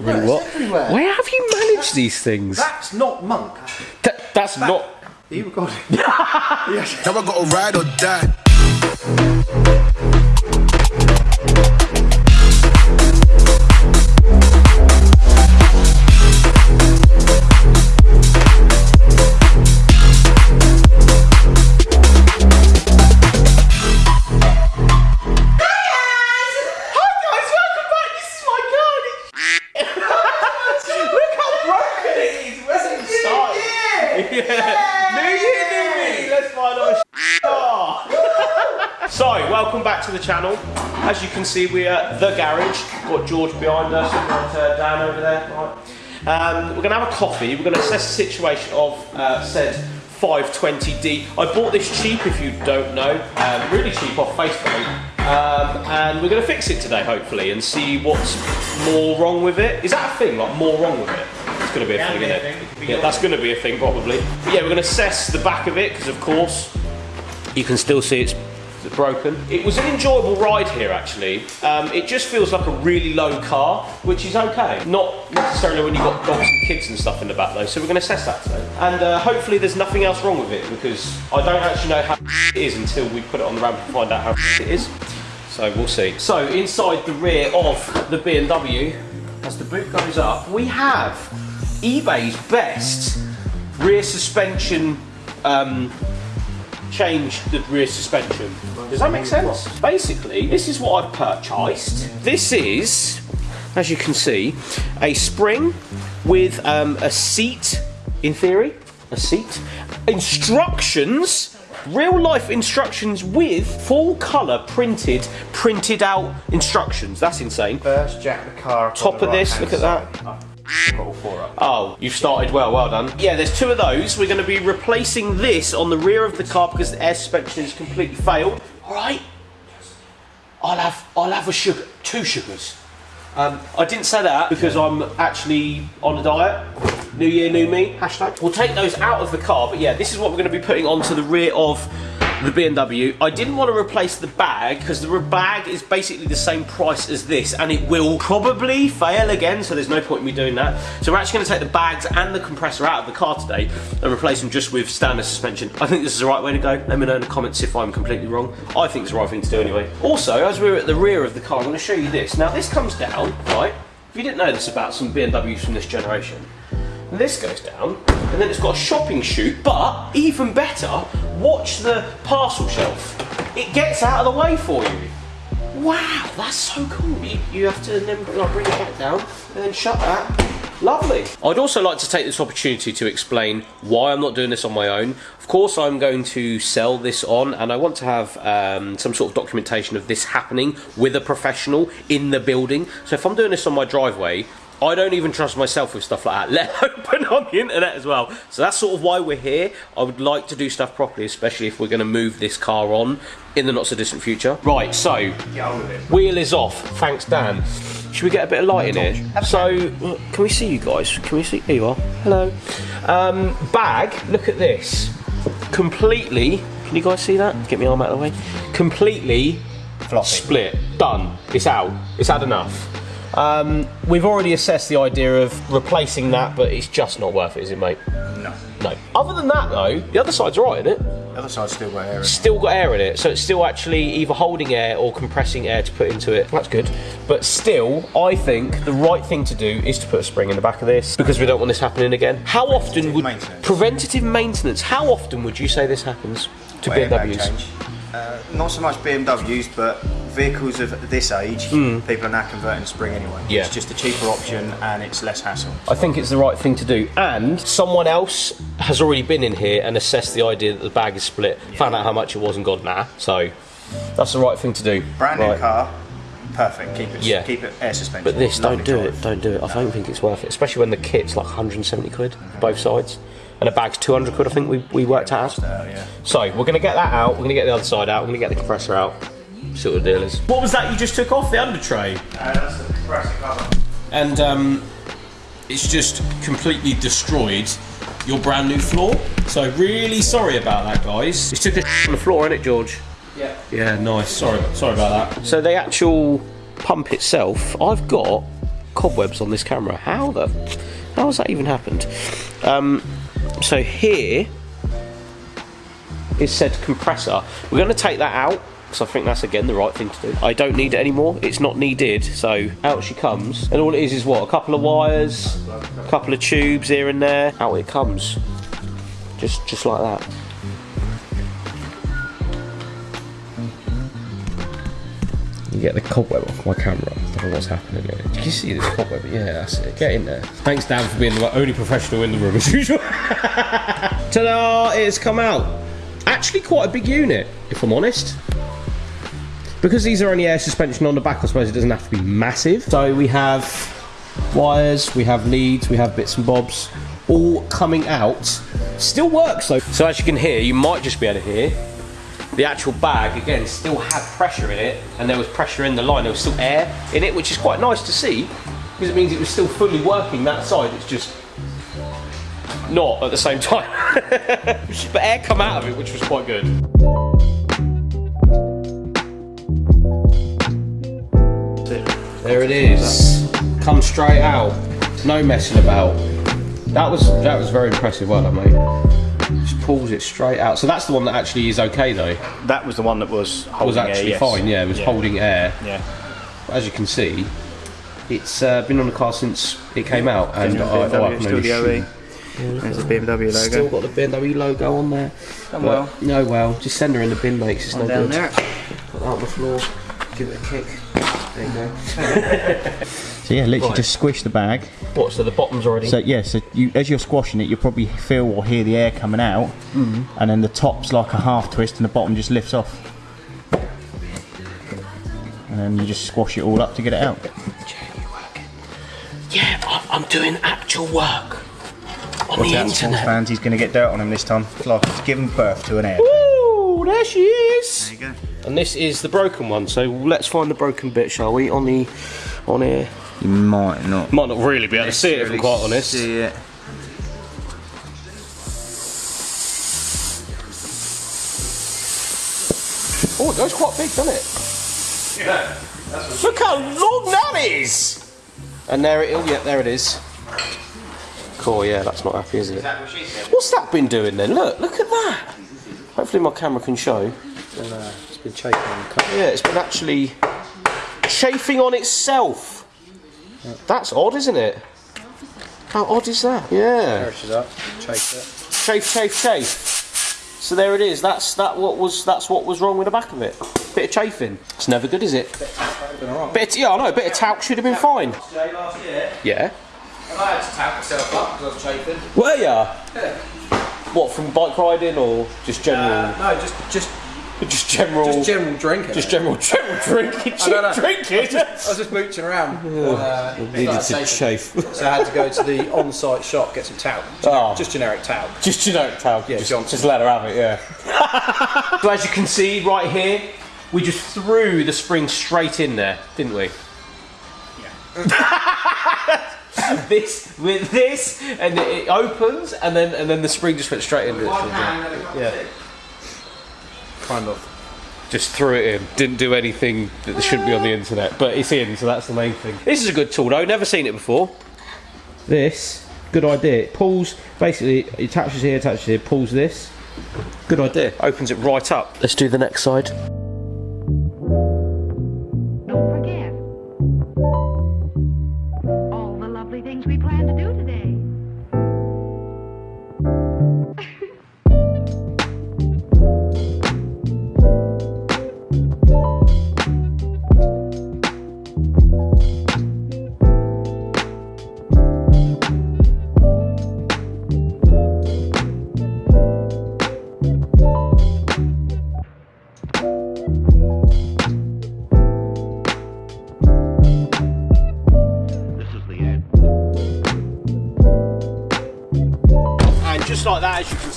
Really it's what? everywhere. Where have you managed these things? That's not monk. Th- that's not. Are you recording? Now I gotta ride or die. Back to the channel. As you can see, we're at the garage. Got George behind us. We've got uh, Dan over there. Right. Um, we're going to have a coffee. We're going to assess the situation of uh, said 520D. I bought this cheap, if you don't know, um, really cheap off Facebook. Um, and we're going to fix it today, hopefully, and see what's more wrong with it. Is that a thing? Like more wrong with it? It's going to be a thing, isn't it? Yeah, that's going to be a thing probably. But yeah, we're going to assess the back of it because, of course, you can still see it's broken. It was an enjoyable ride here actually. Um, it just feels like a really low car, which is okay. Not necessarily when you've got dogs and kids and stuff in the back though, so we're going to assess that today. And uh, hopefully there's nothing else wrong with it because I don't actually know how it is until we put it on the ramp and find out how it is. So we'll see. So inside the rear of the BMW, as the boot goes up, we have eBay's best rear suspension um, change the rear suspension. Does that make sense? Basically, this is what I've purchased. This is, as you can see, a spring with um, a seat, in theory, a seat, instructions, real life instructions with full colour printed, printed out instructions. That's insane. First, jack the car. Top of this, right-hand look at that. side. I've got four up. Oh, you've started well, well done. Yeah, there's two of those. We're going to be replacing this on the rear of the car because the air suspension has completely failed. All right. I'll have I'll have a sugar, two sugars. Um, I didn't say that because I'm actually on a diet. New year, new me. Hashtag. We'll take those out of the car, but yeah, this is what we're going to be putting onto the rear of the BMW. I didn't want to replace the bag because the bag is basically the same price as this, and it will probably fail again. So there's no point in me doing that. So we're actually going to take the bags and the compressor out of the car today and replace them just with standard suspension. I think this is the right way to go. Let me know in the comments if I'm completely wrong. I think it's the right thing to do anyway. Also, as we're at the rear of the car, I'm going to show you this. Now this comes down, right? If you didn't know this about some BMWs from this generation, this goes down, and then it's got a shopping chute, but even better, watch the parcel shelf. It gets out of the way for you. Wow, that's so cool. You, you have to then like, bring it back down and then shut that. Lovely. I'd also like to take this opportunity to explain why I'm not doing this on my own. Of course, I'm going to sell this on, and I want to have um, some sort of documentation of this happening with a professional in the building. So if I'm doing this on my driveway, I don't even trust myself with stuff like that, let alone on the internet as well. So that's sort of why we're here. I would like to do stuff properly, especially if we're going to move this car on in the not so distant future. Right, so Get on with it. wheel is off. Thanks, Dan. Should we get a bit of light in here? So, uh, can we see you guys? Can we see? Here you are. Hello. Um, bag. Look at this. Completely. Can you guys see that? Get my arm out of the way. Completely Floppy. split. Done. It's out. It's had enough. Um, we've already assessed the idea of replacing that, but it's just not worth it, is it, mate? No. No. Other than that, though, the other side's right, isn't it? The other side's still got air in it. Still got air in it, so it's still actually either holding air or compressing air to put into it. That's good. But still, I think the right thing to do is to put a spring in the back of this because we don't want this happening again. How often would maintenance. preventative maintenance? How often would you say this happens to BMWs? Uh, not so much BMWs, but vehicles of this age, people are now converting to spring anyway. Hmm. Yeah. It's just a cheaper option and it's less hassle. I think it's the right thing to do. And someone else has already been in here and assessed the idea that the bag is split, found out how much it was, and gone nah. So that's the right thing to do. Brand new Right. car, perfect. Keep it, Yeah. keep it air suspension. But this, don't do drive. it, don't do it. I don't think it's worth it, especially when the kit's like 170 quid, both sides. And a bag's 200 quid, I think we, we worked out. Yeah. So, we're going to get that out, we're going to get the other side out, we're going to get the compressor out, see what the deal is. What was that you just took off? The under tray? Uh, that's the compressor cover. And um, it's just completely destroyed your brand new floor. So, really sorry about that, guys. You took a on the floor, innit, George? Yeah. Yeah, nice. Sorry, sorry about that. So the actual pump itself, I've got cobwebs on this camera. How the how has that even happened? Um, so here is said compressor. We're going to take that out because I think that's again the right thing to do. I don't need it anymore. It's not needed. So out she comes, and all it is is what a couple of wires, a couple of tubes here and there. Out it comes, just just like that. You get the cobweb off my camera. Don't know what's happening here. Can you see this cobweb? Yeah, that's it. Get in there. Thanks, Dan, for being the only professional in the room as usual. Ta-da! It's come out. Actually, quite a big unit, if I'm honest. Because these are only air suspension on the back, I suppose it doesn't have to be massive. So we have wires, we have leads, we have bits and bobs, all coming out. Still works though. So as you can hear, you might just be able to hear the actual bag again still had pressure in it and there was pressure in the line there was still air in it which is quite nice to see because it means it was still fully working that side it's just not at the same time. But air come out of it which was quite good. There it is. Come straight out. No messing about. That was that was very impressive well done mate pulls it straight out so that's the one that actually is okay though That was the one that was holding was actually air, yes. fine. Yeah, it was Yeah. holding air. Yeah. As you can see, it's uh, been on the car since it came out, and I, oh, I still the OE. There's the BMW logo. Still got the BMW logo on there. Done well. No, well, just send her in the bin, mate. It's no down good. there. Put that on the floor. Give it a kick. There you go. So yeah, literally Right. just squish the bag. What? So the bottom's already. So yeah, so you, as you're squashing it, you probably feel or hear the air coming out, Mm-hmm. and then the top's like a half twist, and the bottom just lifts off. And then you just squash it all up to get it out. yeah, I'm, I'm doing actual work on Watch the out, internet. fans, he's going to get dirt on him this time. It's like he's given birth to an air. Ooh, there she is. There you go. And this is the broken one. So let's find the broken bit, shall we? On the, on here. You might not. Might not really be able to see it if I'm quite honest. See it. Oh, it goes quite big, doesn't it? Yeah. Look how long that is! And there it is. Yeah, there it is. Cool, yeah, that's not happy, is it? What's that been doing then? Look, look at that. Hopefully my camera can show. It's been chafing on the car. Yeah, it's been actually chafing on itself. That's odd, isn't it? How odd is that? Yeah. Perishes up. Chafed it. Chafe, chafe, chafe. So there it is. That's that. What was that's what was wrong with the back of it? Bit of chafing. It's never good, is it? Bit of, yeah, I know. A bit of talc should have been fine. last year, Yeah. and I had to tap myself up because I was chafing. Were ya? What from bike riding or just general? Uh, no, just just just general. just general drinking. just general general drinking. I don't. Drinking. I was just mooching around. and, uh, Needed to chafe. So I had to go to the on-site shop get some talc. Oh. Just generic talc. Just generic talc. Yeah, just, Johnson. just let her have it. Yeah. so as you can see right here, we just threw the spring straight in there, didn't we? Yeah. this with this, and it opens, and then and then the spring just went straight into it. Yeah. Kind of. Just threw it in. Didn't do anything that shouldn't be on the internet, but it's in, so that's the main thing. This is a good tool though. Never seen it before. This good idea. It pulls basically. It attaches here, attaches here, pulls this. Good idea. Opens it right up. Let's do the next side.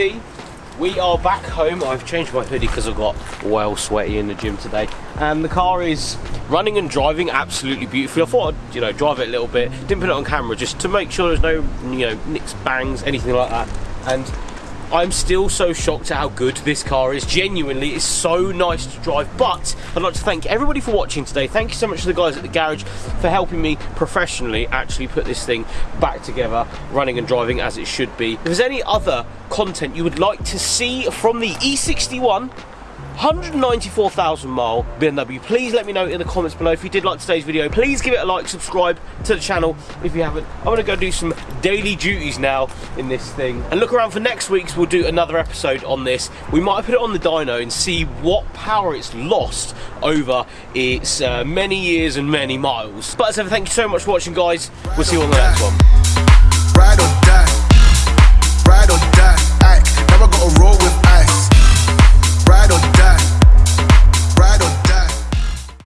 See, we are back home. I've changed my hoodie because I got well sweaty in the gym today. And the car is running and driving absolutely beautifully. I thought I'd, you know, drive it a little bit. Didn't put it on camera just to make sure there's no, you know, nicks, bangs, anything like that. And I'm still so shocked at how good this car is. Genuinely, it's so nice to drive. But I'd like to thank everybody for watching today. Thank you so much to the guys at the garage for helping me professionally actually put this thing back together, running and driving as it should be. If there's any other content you would like to see from the E61, 194,000 mile BMW. Please let me know in the comments below if you did like today's video. Please give it a like, subscribe to the channel if you haven't. I'm gonna go do some daily duties now in this thing. And look around for next week's, we'll do another episode on this. We might put it on the dyno and see what power it's lost over its uh, many years and many miles. But as ever, thank you so much for watching, guys. We'll see you on the next one.